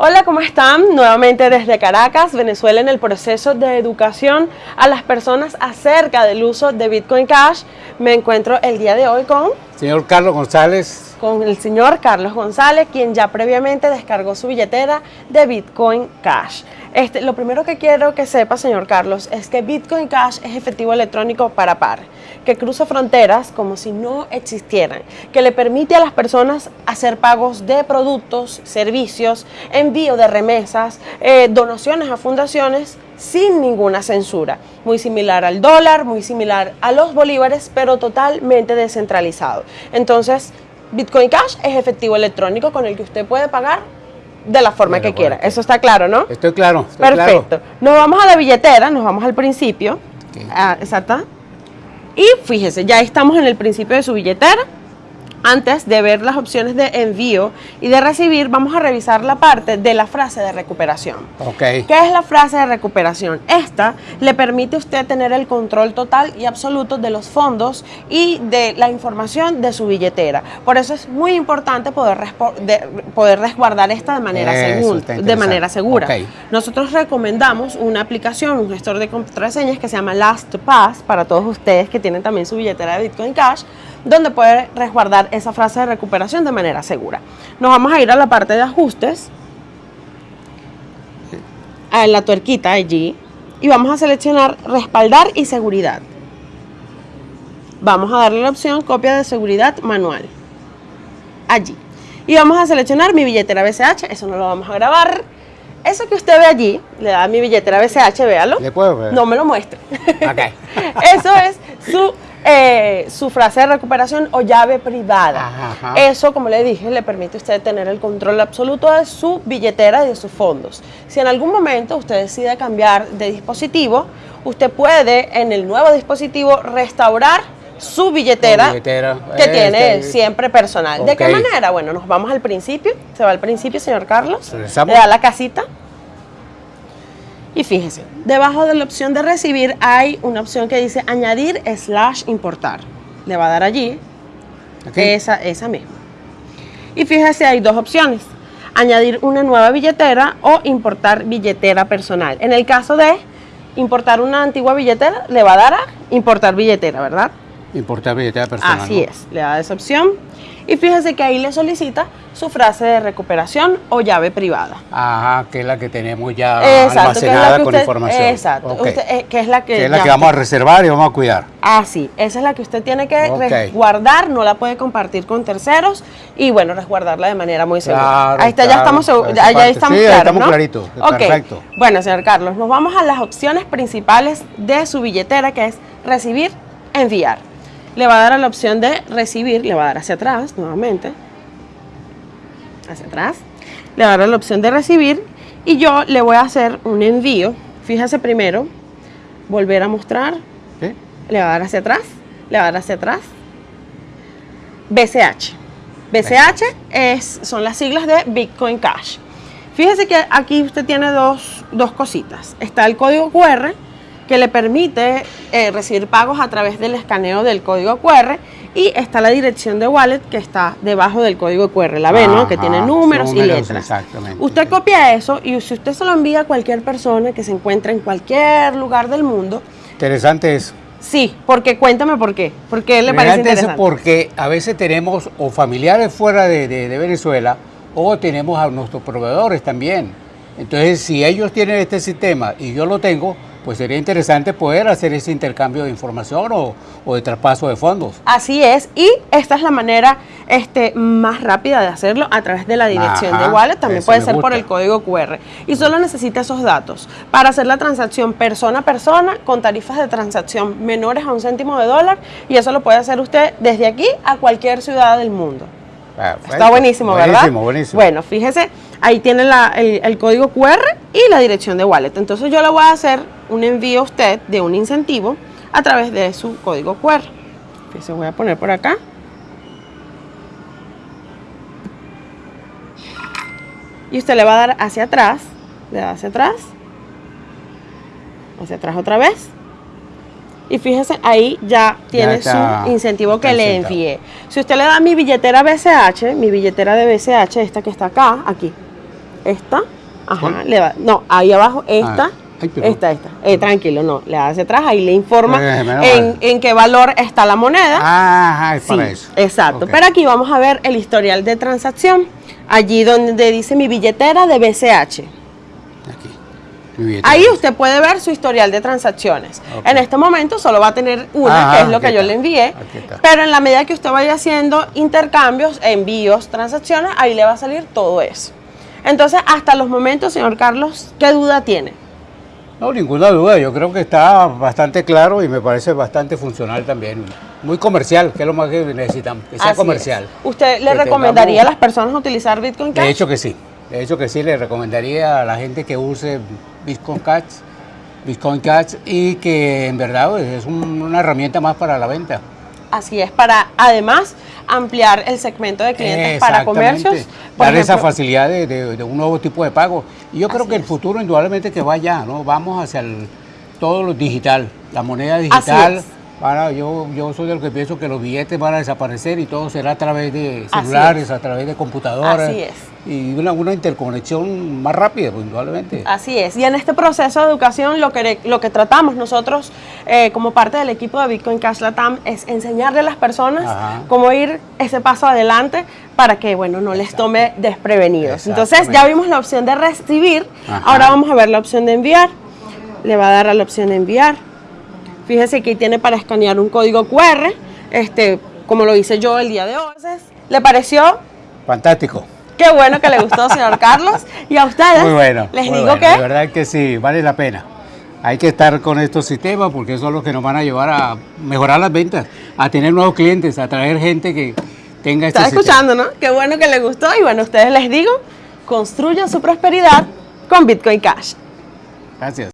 Hola, ¿cómo están? Nuevamente desde Caracas, Venezuela, en el proceso de educación a las personas acerca del uso de Bitcoin Cash. Me encuentro el día de hoy con... Señor Carlos González. Con el señor Carlos González, quien ya previamente descargó su billetera de Bitcoin Cash. Este, lo primero que quiero que sepa, señor Carlos, es que Bitcoin Cash es efectivo electrónico para par, que cruza fronteras como si no existieran, que le permite a las personas hacer pagos de productos, servicios, envío de remesas, eh, donaciones a fundaciones sin ninguna censura. Muy similar al dólar, muy similar a los bolívares, pero totalmente descentralizado. Entonces, Bitcoin Cash es efectivo electrónico con el que usted puede pagar de la forma que quiera. Eso está claro, ¿no? Estoy claro. Perfecto. Nos vamos a la billetera, nos vamos al principio. Ah, exacto. Y fíjese, ya estamos en el principio de su billetera. Antes de ver las opciones de envío y de recibir, vamos a revisar la parte de la frase de recuperación. Okay. ¿Qué es la frase de recuperación? Esta le permite a usted tener el control total y absoluto de los fondos y de la información de su billetera. Por eso es muy importante poder, poder resguardar esta de manera, segura, de manera segura. Nosotros recomendamos una aplicación, un gestor de contraseñas que se llama LastPass para todos ustedes que tienen también su billetera de Bitcoin Cash donde puede resguardar esa frase de recuperación de manera segura. Nos vamos a ir a la parte de ajustes, a la tuerquita allí, y vamos a seleccionar respaldar y seguridad. Vamos a darle la opción copia de seguridad manual. Allí. Y vamos a seleccionar mi billetera BCH, eso no lo vamos a grabar. Eso que usted ve allí, le da mi billetera BCH, véalo. ¿Le puedo ver? No me lo muestre. Okay. eso es su eh, su frase de recuperación o llave privada. Eso, como le dije, le permite a usted tener el control absoluto de su billetera y de sus fondos. Si en algún momento usted decide cambiar de dispositivo, usted puede en el nuevo dispositivo restaurar su billetera, que tiene este, siempre personal. ¿De qué manera? Bueno, nos vamos al principio. Se va al principio, señor Carlos. Le da la casita. Y fíjese, debajo de la opción de recibir hay una opción que dice añadir slash importar. Le va a dar allí esa, esa misma. Y fíjese, hay dos opciones. Añadir una nueva billetera o importar billetera personal. En el caso de importar una antigua billetera, le va a dar a importar billetera, ¿verdad? Importar billetera personal. Así es, le da esa opción. Y fíjese que ahí le solicita su frase de recuperación o llave privada. Ajá, que es la que tenemos ya almacenada con información. Exacto, eh, que es la que... es la que vamos a reservar y vamos a cuidar. Ah, sí, esa es la que usted tiene que resguardar, no la puede compartir con terceros y bueno, resguardarla de manera muy segura. ahí está, ya estamos, ya, ya estamos sí, estamos claritos, perfecto. Bueno, señor Carlos, nos vamos a las opciones principales de su billetera que es recibir, enviar le va a dar a la opción de recibir, le va a dar hacia atrás nuevamente, hacia atrás, le va a dar la opción de recibir y yo le voy a hacer un envío, fíjese primero, volver a mostrar, le va a dar hacia atrás, le va a dar hacia atrás, BCH. BCH es, son las siglas de Bitcoin Cash. Fíjese que aquí usted tiene dos, dos cositas. Está el código QR, que le permite eh, recibir pagos a través del escaneo del código QR y está la dirección de wallet que está debajo del código QR, la ve, ¿no? Que tiene números, y letras. Exactamente. Usted copia eso y si usted se lo envía a cualquier persona que se encuentre en cualquier lugar del mundo. Interesante eso. Sí, porque cuéntame por qué. ¿Por qué le parece interesante? Eso porque a veces tenemos o familiares fuera de, de Venezuela o tenemos a nuestros proveedores también. Entonces, si ellos tienen este sistema y yo lo tengo, pues sería interesante poder hacer ese intercambio de información o, de traspaso de fondos. Así es, y esta es la manera este, más rápida de hacerlo a través de la dirección de wallet, también puede ser por el código QR. Y solo necesita esos datos para hacer la transacción persona a persona con tarifas de transacción menores a un céntimo de dólar y eso lo puede hacer usted desde aquí a cualquier ciudad del mundo. Está buenísimo, ¿verdad? Buenísimo, buenísimo. Bueno, fíjese, ahí tiene el, código QR y la dirección de wallet. Entonces yo le voy a hacer un envío a usted de un incentivo a través de su código QR. Fíjese, voy a poner por acá. Y usted le va a dar hacia atrás, le da hacia atrás, hacia atrás otra vez y fíjese, ahí ya tiene su incentivo que le envié. Si usted le da mi billetera BCH, mi billetera de BCH, esta que está acá, aquí. esta, ajá, le va, no, ahí abajo, esta, Ah, ay, perdón. esta, esta, eh, tranquilo, no, le da hacia atrás, ahí le informa Eh, en, en qué valor está la moneda. Ah, es para Sí, eso. Exacto. Pero aquí vamos a ver el historial de transacción. Allí donde dice mi billetera de BCH. Ahí usted puede ver su historial de transacciones. En este momento solo va a tener una, Ajá, que es lo que yo está. le envié. Pero en la medida que usted vaya haciendo intercambios, envíos, transacciones, ahí le va a salir todo eso. Entonces, hasta los momentos, señor Carlos, ¿qué duda tiene? No, ninguna duda. Yo creo que está bastante claro y me parece bastante funcional también. Muy comercial, que es lo más que necesitamos, que sea Así comercial. es. ¿Usted le Que recomendaría a las personas utilizar Bitcoin Cash? De hecho que sí. De hecho que sí, le recomendaría a la gente que use Bitcoin Cash, Bitcoin Cash y que en verdad pues, es un- una herramienta más para la venta. Así es, para además ampliar el segmento de clientes para comercios. Por Dar esa facilidad de, de- de un nuevo tipo de pago. Y yo creo que el futuro indudablemente que va allá, ¿no? Vamos hacia el, todo lo digital, la moneda Así digital. es. Para, yo, yo soy de los que pienso que los billetes van a desaparecer y todo será a través de celulares, a través de computadoras. Así es. Y una, una interconexión más rápida, pues, indudablemente. Así es. Y en este proceso de educación lo que, lo que tratamos nosotros eh, como parte del equipo de Bitcoin Cash Latam es enseñarle a las personas Ajá. cómo ir ese paso adelante para que, bueno, no les tome desprevenidos. Entonces ya vimos la opción de recibir, Ajá. ahora vamos a ver la opción de enviar. Le va a dar a la opción de enviar. Fíjese que tiene para escanear un código QR, este, como lo hice yo el día de hoy. Entonces, ¿Le pareció? Fantástico. Qué bueno que le gustó, señor Carlos. Y a ustedes, Muy bueno. les muy digo bueno. Que verdad que sí, vale la pena. Hay que estar con estos sistemas porque son los que nos van a llevar a mejorar las ventas, a tener nuevos clientes, a traer gente que tenga este está sistema. escuchando, ¿no? Qué bueno que le gustó. Y bueno, a ustedes les digo, construyan su prosperidad con Bitcoin Cash. Gracias.